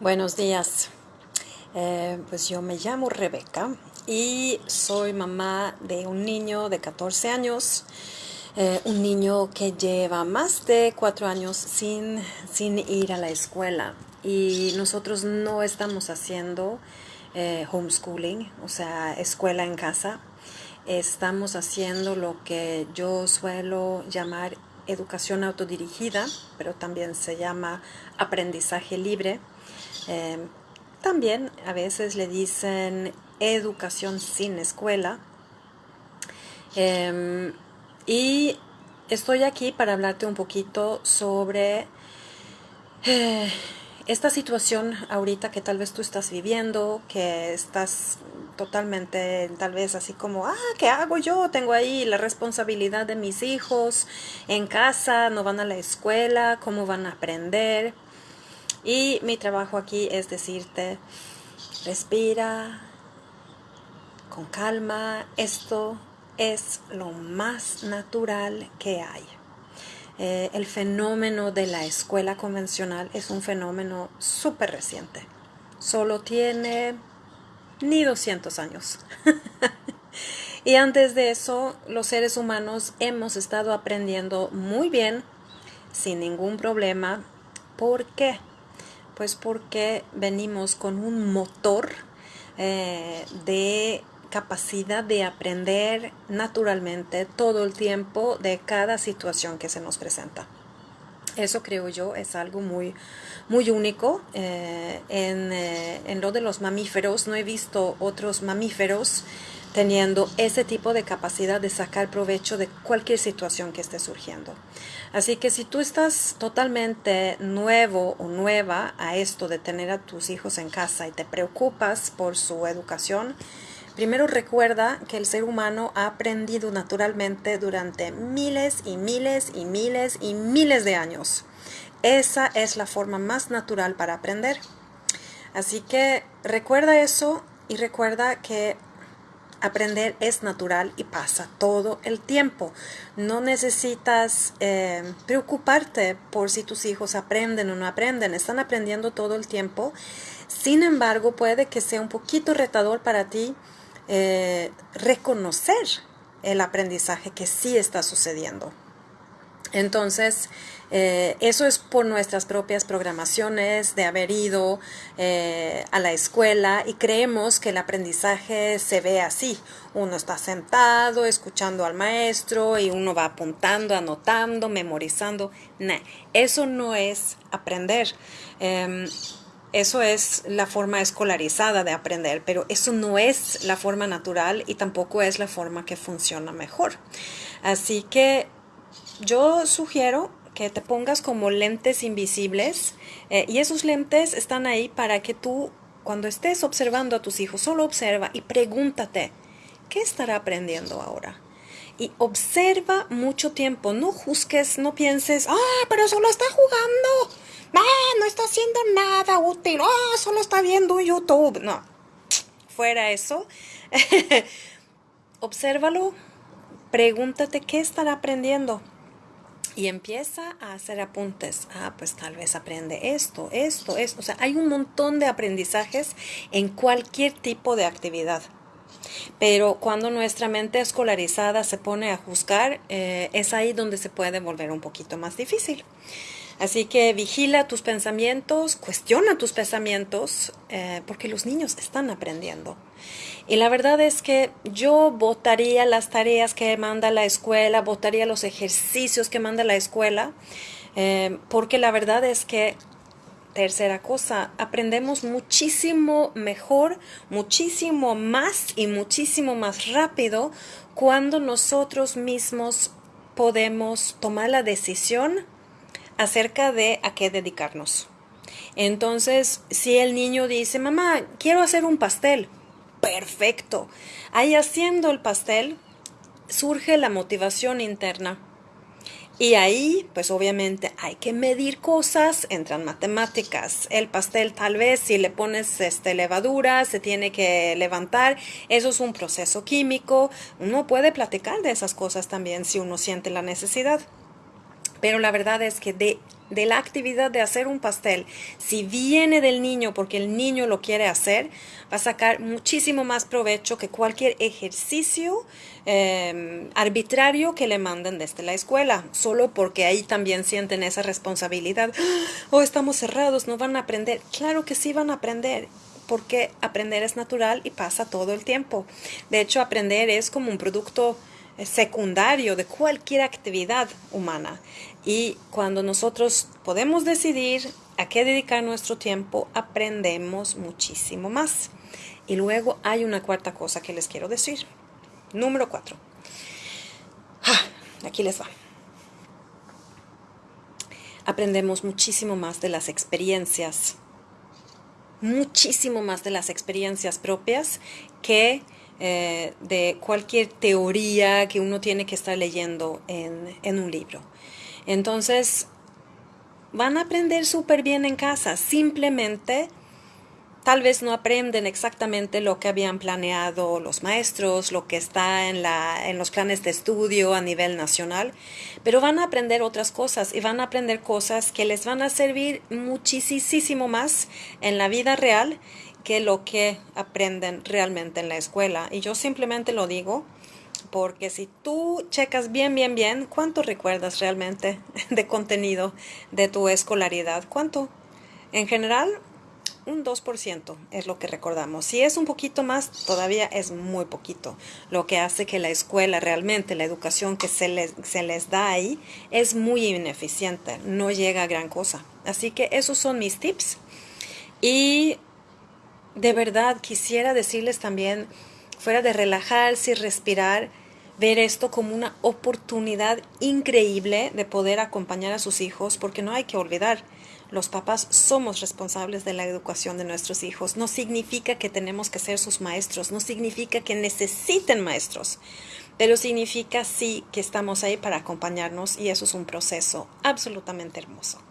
Buenos días. Eh, pues yo me llamo Rebeca y soy mamá de un niño de 14 años, eh, un niño que lleva más de cuatro años sin, sin ir a la escuela y nosotros no estamos haciendo eh, homeschooling, o sea, escuela en casa. Estamos haciendo lo que yo suelo llamar educación autodirigida, pero también se llama aprendizaje libre Em, también a veces le dicen educación sin escuela. Em, y estoy aquí para hablarte un poquito sobre eh, esta situación ahorita que tal vez tú estás viviendo, que estás totalmente tal vez así como, ah, ¿qué hago yo? Tengo ahí la responsabilidad de mis hijos en casa, no van a la escuela, ¿cómo van a aprender? Y mi trabajo aquí es decirte, respira con calma, esto es lo más natural que hay. Eh, el fenómeno de la escuela convencional es un fenómeno súper reciente. Solo tiene ni 200 años. y antes de eso, los seres humanos hemos estado aprendiendo muy bien, sin ningún problema. ¿Por qué? Pues porque venimos con un motor eh, de capacidad de aprender naturalmente todo el tiempo de cada situación que se nos presenta. Eso creo yo es algo muy, muy único. Eh, en, eh, en, lo de los mamíferos, no he visto otros mamíferos teniendo ese tipo de capacidad de sacar provecho de cualquier situación que esté surgiendo. Así que si tú estás totalmente nuevo o nueva a esto de tener a tus hijos en casa y te preocupas por su educación, primero recuerda que el ser humano ha aprendido naturalmente durante miles y miles y miles y miles de años. Esa es la forma más natural para aprender. Así que recuerda eso y recuerda que aprender es natural y pasa todo el tiempo. No necesitas eh, preocuparte por si tus hijos aprenden o no aprenden, están aprendiendo todo el tiempo. Sin embargo, puede que sea un poquito retador para ti eh, reconocer el aprendizaje que sí está sucediendo. Entonces, eh, eso es por nuestras propias programaciones de haber ido eh, a la escuela y creemos que el aprendizaje se ve así. Uno está sentado, escuchando al maestro y uno va apuntando, anotando, memorizando. Eso no es aprender. Em, eso es la forma escolarizada de aprender, pero eso no es la forma natural y tampoco es la forma que funciona mejor. Así que yo sugiero que te pongas como lentes invisibles eh, y esos lentes están ahí para que tú cuando estés observando a tus hijos, solo observa y pregúntate, ¿qué estará aprendiendo ahora? Y observa mucho tiempo, no juzgues, no pienses, ah, pero solo está jugando, ah, no está haciendo nada útil, ah, solo está viendo YouTube. No, fuera eso, obsérvalo, pregúntate qué estará aprendiendo y empieza a hacer apuntes. Ah, pues tal vez aprende esto, esto, esto. O sea, hay un montón de aprendizajes en cualquier tipo de actividad. Pero cuando nuestra mente escolarizada se pone a juzgar, eh, es ahí donde se puede volver un poquito más difícil. Así que vigila tus pensamientos, cuestiona tus pensamientos, eh, porque los niños están aprendiendo. Y la verdad es que yo votaría las tareas que manda la escuela, votaría los ejercicios que manda la escuela, eh, porque la verdad es que, tercera cosa, aprendemos muchísimo mejor, muchísimo más y muchísimo más rápido cuando nosotros mismos podemos tomar la decisión acerca de a qué dedicarnos. Entonces, si el niño dice, mamá, quiero hacer un pastel, perfecto. Ahí haciendo el pastel surge la motivación interna. Y ahí, pues obviamente hay que medir cosas, entran matemáticas. El pastel tal vez si le pones este, levadura se tiene que levantar. Eso es un proceso químico. Uno puede platicar de esas cosas también si uno siente la necesidad. Pero la verdad es que de de la actividad de hacer un pastel, si viene del niño porque el niño lo quiere hacer, va a sacar muchísimo más provecho que cualquier ejercicio em, arbitrario que le manden desde la escuela, solo porque ahí también sienten esa responsabilidad. O oh, estamos cerrados, no van a aprender. Claro que sí van a aprender porque aprender es natural y pasa todo el tiempo. De hecho, aprender es como un producto secundario de cualquier actividad humana. Y cuando nosotros podemos decidir a qué dedicar nuestro tiempo, aprendemos muchísimo más. Y luego hay una cuarta cosa que les quiero decir. Número cuatro. Ah, aquí les va. Aprendemos muchísimo más de las experiencias, muchísimo más de las experiencias propias que eh, de cualquier teoría que uno tiene que estar leyendo en, en un libro. Entonces, van a aprender súper bien en casa, simplemente tal vez no aprenden exactamente lo que habían planeado los maestros, lo que está en, la, en los planes de estudio a nivel nacional, pero van a aprender otras cosas y van a aprender cosas que les van a servir muchísimo más en la vida real que lo que aprenden realmente en la escuela. Y yo simplemente lo digo porque si tú checas bien, bien, bien, ¿cuánto recuerdas realmente de contenido de tu escolaridad? ¿Cuánto? En general, un 2% es lo que recordamos. Si es un poquito más, todavía es muy poquito. Lo que hace que la escuela realmente, la educación que se les, se les da ahí, es muy ineficiente, no llega a gran cosa. Así que esos son mis tips. Y de verdad quisiera decirles también, fuera de relajarse y respirar, ver esto como una oportunidad increíble de poder acompañar a sus hijos, porque no hay que olvidar, los papás somos responsables de la educación de nuestros hijos. No significa que tenemos que ser sus maestros, no significa que necesiten maestros, pero significa sí que estamos ahí para acompañarnos y eso es un proceso absolutamente hermoso.